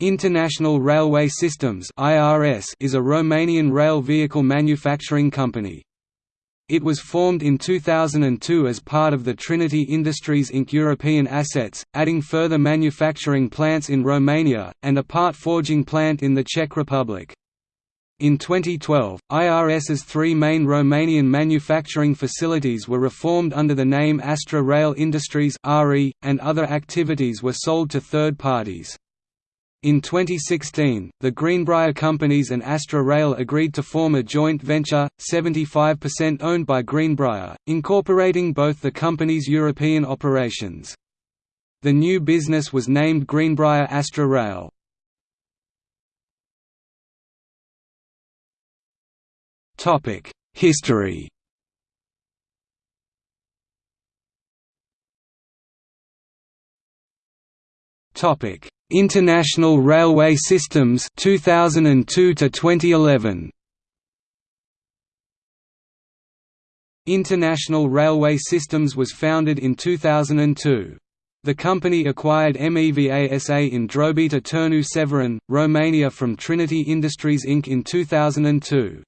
International Railway Systems is a Romanian rail vehicle manufacturing company. It was formed in 2002 as part of the Trinity Industries Inc. European assets, adding further manufacturing plants in Romania, and a part forging plant in the Czech Republic. In 2012, IRS's three main Romanian manufacturing facilities were reformed under the name Astra Rail Industries and other activities were sold to third parties. In 2016, the Greenbrier Companies and Astra Rail agreed to form a joint venture, 75% owned by Greenbrier, incorporating both the company's European operations. The new business was named Greenbrier Astra Rail. History Topic International Railway Systems 2002 to 2011 International Railway Systems was founded in 2002. The company acquired MEVA SA in Drobeta Turnu Severin, Romania from Trinity Industries Inc. in 2002.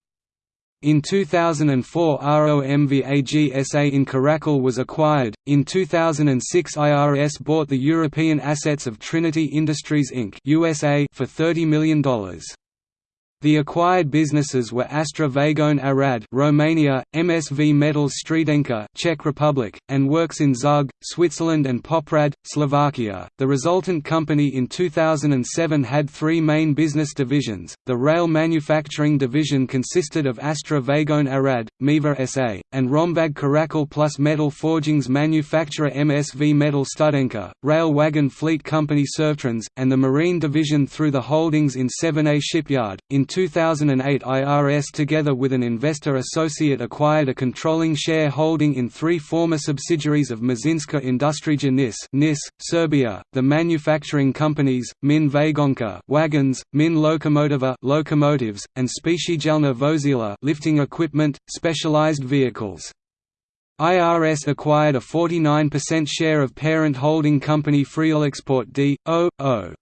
In 2004 ROMVAG SA in Caracal was acquired. In 2006 IRS bought the European assets of Trinity Industries Inc. USA for $30 million. The acquired businesses were Astra Vagon Arad, Romania, MSV Metals Studenka, Czech Republic, and works in Zug, Switzerland and Poprad, Slovakia. The resultant company in 2007 had three main business divisions. The rail manufacturing division consisted of Astra Vagon Arad, MEVA SA, and Romvag Caracal plus metal forgings manufacturer MSV Metal Studenka, rail wagon fleet company Servtrans, and the marine division through the holdings in 7A Shipyard. In 2008 IRS together with an investor associate acquired a controlling share holding in three former subsidiaries of Mašinska Industrija NIS, NIS Serbia, the manufacturing companies, Min Vagonka wagons, Min Lokomotiva locomotives, and Specijalna Vozila lifting equipment, specialized vehicles. IRS acquired a 49% share of parent holding company Freelexport D.O.O.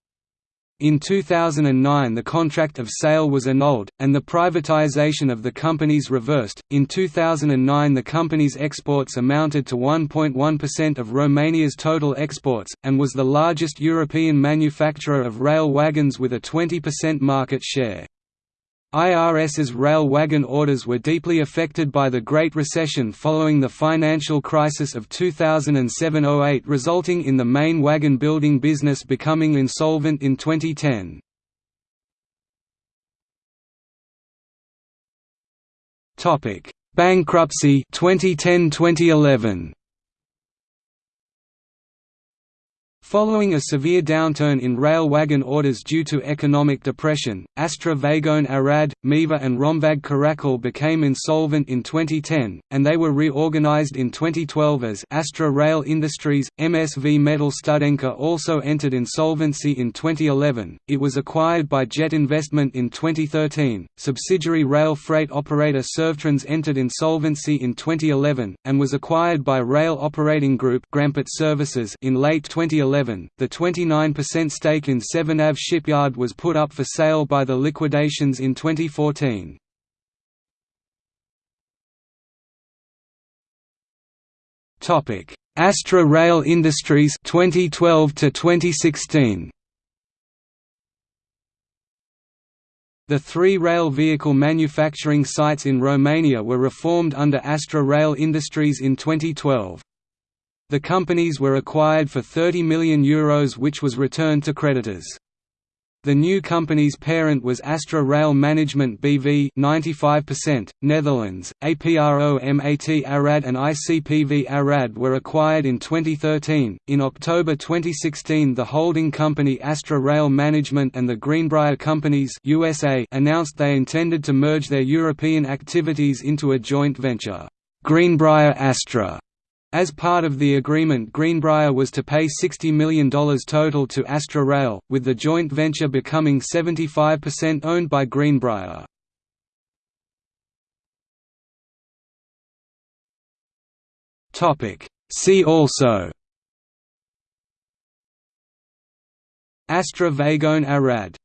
In 2009 the contract of sale was annulled, and the privatization of the companies reversed. In 2009 the company's exports amounted to 1.1% of Romania's total exports, and was the largest European manufacturer of rail wagons with a 20% market share. IRS's rail wagon orders were deeply affected by the Great Recession following the financial crisis of 2007–08 resulting in the main wagon building business becoming insolvent in 2010. Bankruptcy 2010–2011 Following a severe downturn in rail wagon orders due to economic depression, Astra Vagon Arad, MEVA and Romvag Caracal became insolvent in 2010, and they were reorganized in 2012 as Astra Rail Industries. MSV Metal Studenka also entered insolvency in 2011. It was acquired by Jet Investment in 2013. Subsidiary rail freight operator Servtrans entered insolvency in 2011, and was acquired by Rail Operating Group Services in late 2011 2011, the 29% stake in Severnav shipyard was put up for sale by the liquidations in 2014. Topic: Astra Rail Industries 2012 to 2016 The three rail vehicle manufacturing sites in Romania were reformed under Astra Rail Industries in 2012. The companies were acquired for €30 million Euros which was returned to creditors. The new company's parent was Astra Rail Management BV 95%, Netherlands, APROMAT Arad and ICPV Arad were acquired in 2013. In October 2016 the holding company Astra Rail Management and the Greenbrier Companies USA announced they intended to merge their European activities into a joint venture, Greenbrier Astra as part of the agreement Greenbrier was to pay $60 million total to Astra Rail, with the joint venture becoming 75% owned by Greenbrier. See also Astra Vagone Arad